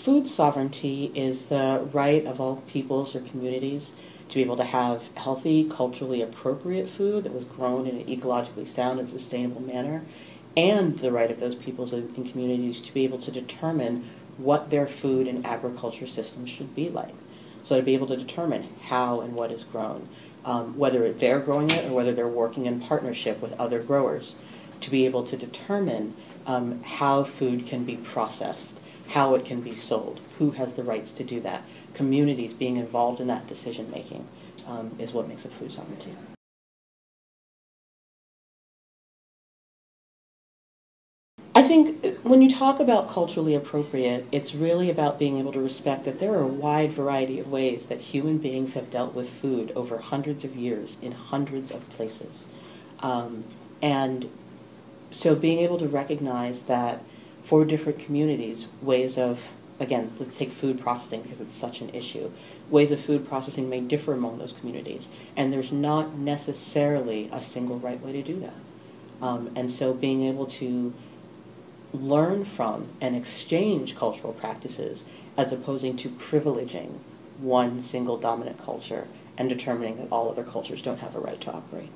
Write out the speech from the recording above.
food sovereignty is the right of all peoples or communities to be able to have healthy, culturally appropriate food that was grown in an ecologically sound and sustainable manner, and the right of those peoples and communities to be able to determine what their food and agriculture systems should be like. So to be able to determine how and what is grown, um, whether they're growing it or whether they're working in partnership with other growers, to be able to determine um, how food can be processed, how it can be sold, who has the rights to do that. Communities being involved in that decision making um, is what makes it food sovereignty. I think when you talk about culturally appropriate, it's really about being able to respect that there are a wide variety of ways that human beings have dealt with food over hundreds of years in hundreds of places. Um, and so being able to recognize that for different communities, ways of, again, let's take food processing because it's such an issue, ways of food processing may differ among those communities. And there's not necessarily a single right way to do that. Um, and so being able to learn from and exchange cultural practices as opposing to privileging one single dominant culture and determining that all other cultures don't have a right to operate.